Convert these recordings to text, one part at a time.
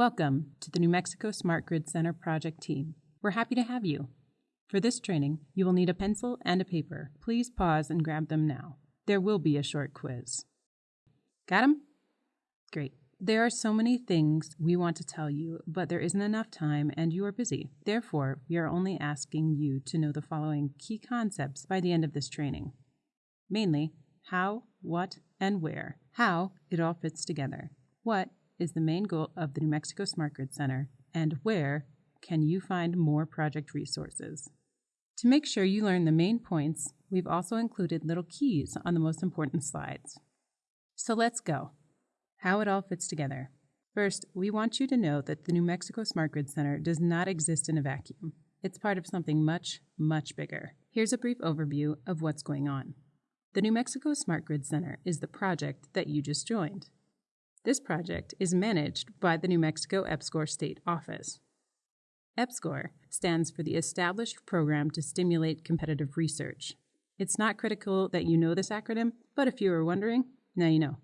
Welcome to the New Mexico Smart Grid Center project team. We're happy to have you. For this training, you will need a pencil and a paper. Please pause and grab them now. There will be a short quiz. Got them? Great. There are so many things we want to tell you, but there isn't enough time and you are busy. Therefore, we are only asking you to know the following key concepts by the end of this training. Mainly, how, what, and where. How it all fits together. What is the main goal of the New Mexico Smart Grid Center, and where can you find more project resources? To make sure you learn the main points, we've also included little keys on the most important slides. So let's go. How it all fits together. First, we want you to know that the New Mexico Smart Grid Center does not exist in a vacuum. It's part of something much, much bigger. Here's a brief overview of what's going on. The New Mexico Smart Grid Center is the project that you just joined. This project is managed by the New Mexico EPSCoR State Office. EPSCoR stands for the Established Program to Stimulate Competitive Research. It's not critical that you know this acronym, but if you were wondering, now you know.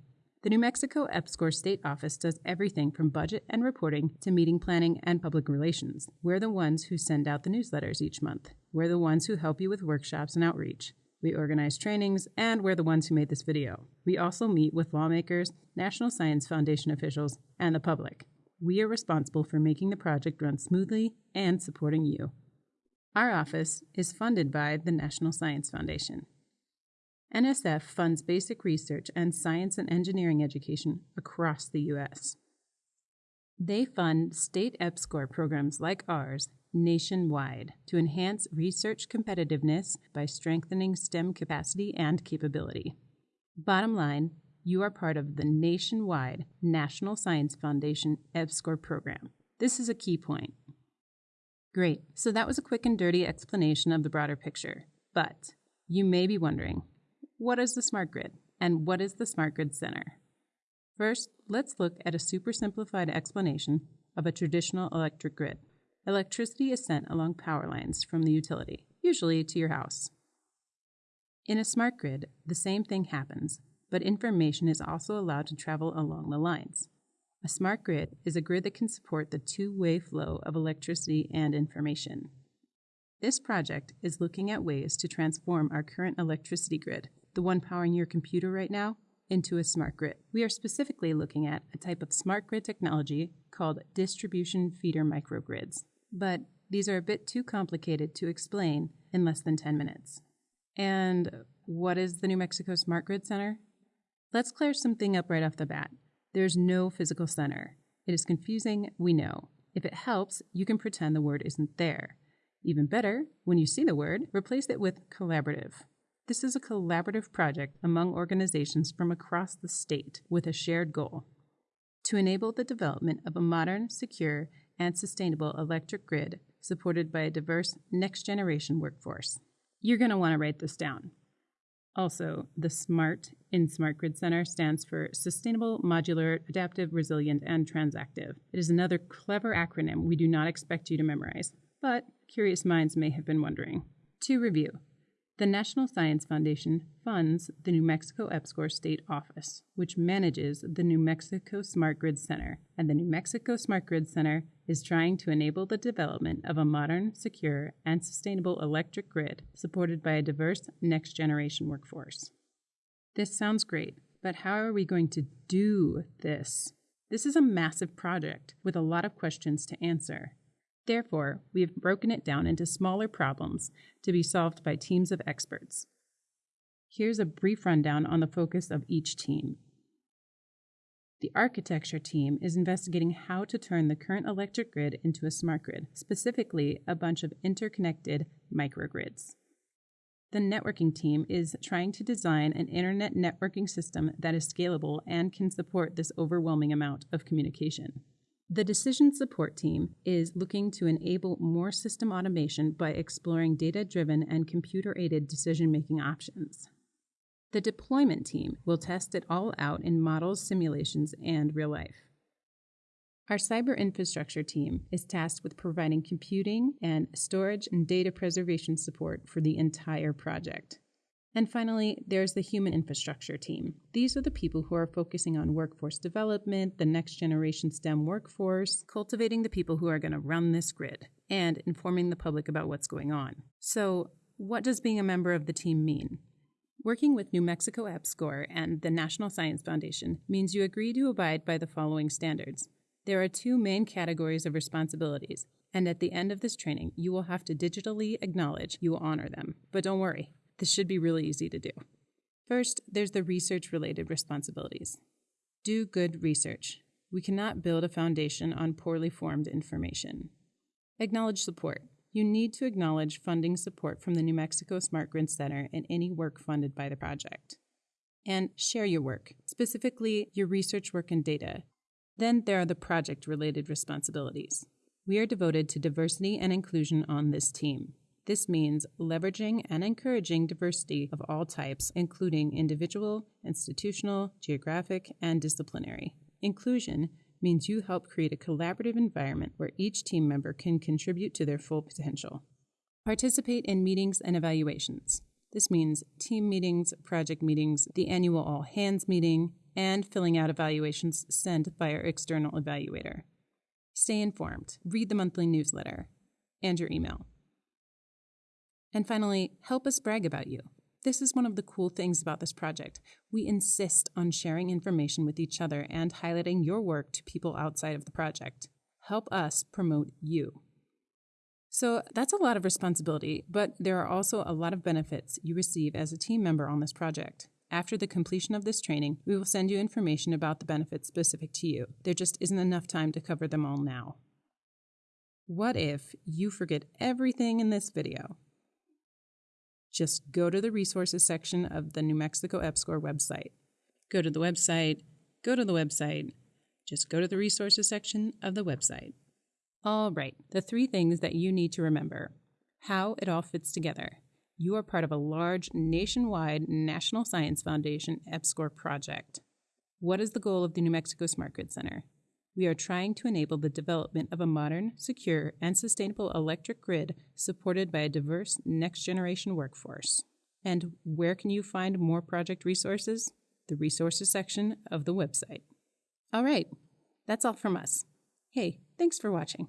The New Mexico EPSCoR State Office does everything from budget and reporting to meeting planning and public relations. We're the ones who send out the newsletters each month. We're the ones who help you with workshops and outreach. We organize trainings, and we're the ones who made this video. We also meet with lawmakers, National Science Foundation officials, and the public. We are responsible for making the project run smoothly and supporting you. Our office is funded by the National Science Foundation. NSF funds basic research and science and engineering education across the U.S. They fund state EPSCoR programs like ours nationwide to enhance research competitiveness by strengthening STEM capacity and capability. Bottom line, you are part of the nationwide National Science Foundation EPSCoR program. This is a key point. Great, so that was a quick and dirty explanation of the broader picture. But you may be wondering, what is the smart grid and what is the Smart Grid Center? First, let's look at a super simplified explanation of a traditional electric grid. Electricity is sent along power lines from the utility, usually to your house. In a smart grid, the same thing happens, but information is also allowed to travel along the lines. A smart grid is a grid that can support the two way flow of electricity and information. This project is looking at ways to transform our current electricity grid, the one powering your computer right now, into a smart grid. We are specifically looking at a type of smart grid technology called distribution feeder microgrids but these are a bit too complicated to explain in less than 10 minutes. And what is the New Mexico Smart Grid Center? Let's clear something up right off the bat. There's no physical center. It is confusing, we know. If it helps, you can pretend the word isn't there. Even better, when you see the word, replace it with collaborative. This is a collaborative project among organizations from across the state with a shared goal to enable the development of a modern, secure, and sustainable electric grid supported by a diverse next generation workforce. You're going to want to write this down. Also, the SMART in Smart Grid Center stands for Sustainable, Modular, Adaptive, Resilient, and Transactive. It is another clever acronym we do not expect you to memorize, but curious minds may have been wondering. To review, the National Science Foundation funds the New Mexico EPSCoR State Office, which manages the New Mexico Smart Grid Center, and the New Mexico Smart Grid Center is trying to enable the development of a modern, secure, and sustainable electric grid supported by a diverse next generation workforce. This sounds great, but how are we going to do this? This is a massive project with a lot of questions to answer. Therefore, we have broken it down into smaller problems to be solved by teams of experts. Here's a brief rundown on the focus of each team. The architecture team is investigating how to turn the current electric grid into a smart grid, specifically a bunch of interconnected microgrids. The networking team is trying to design an internet networking system that is scalable and can support this overwhelming amount of communication. The decision support team is looking to enable more system automation by exploring data driven and computer aided decision making options. The deployment team will test it all out in models, simulations, and real life. Our cyber infrastructure team is tasked with providing computing and storage and data preservation support for the entire project. And finally, there's the human infrastructure team. These are the people who are focusing on workforce development, the next generation STEM workforce, cultivating the people who are going to run this grid, and informing the public about what's going on. So, what does being a member of the team mean? Working with New Mexico EPSCoR and the National Science Foundation means you agree to abide by the following standards. There are two main categories of responsibilities, and at the end of this training, you will have to digitally acknowledge you will honor them. But don't worry, this should be really easy to do. First, there's the research related responsibilities. Do good research. We cannot build a foundation on poorly formed information. Acknowledge support. You need to acknowledge funding support from the New Mexico Smart Grid Center and any work funded by the project. And share your work, specifically your research work and data. Then there are the project related responsibilities. We are devoted to diversity and inclusion on this team. This means leveraging and encouraging diversity of all types, including individual, institutional, geographic, and disciplinary. Inclusion means you help create a collaborative environment where each team member can contribute to their full potential. Participate in meetings and evaluations. This means team meetings, project meetings, the annual all hands meeting, and filling out evaluations sent by our external evaluator. Stay informed, read the monthly newsletter, and your email. And finally, help us brag about you. This is one of the cool things about this project. We insist on sharing information with each other and highlighting your work to people outside of the project. Help us promote you. So that's a lot of responsibility, but there are also a lot of benefits you receive as a team member on this project. After the completion of this training, we will send you information about the benefits specific to you. There just isn't enough time to cover them all now. What if you forget everything in this video? Just go to the resources section of the New Mexico EPSCoR website. Go to the website, go to the website, just go to the resources section of the website. All right, the three things that you need to remember how it all fits together. You are part of a large nationwide National Science Foundation EPSCoR project. What is the goal of the New Mexico Smart Grid Center? We are trying to enable the development of a modern, secure, and sustainable electric grid supported by a diverse next generation workforce. And where can you find more project resources? The resources section of the website. All right, that's all from us. Hey, thanks for watching.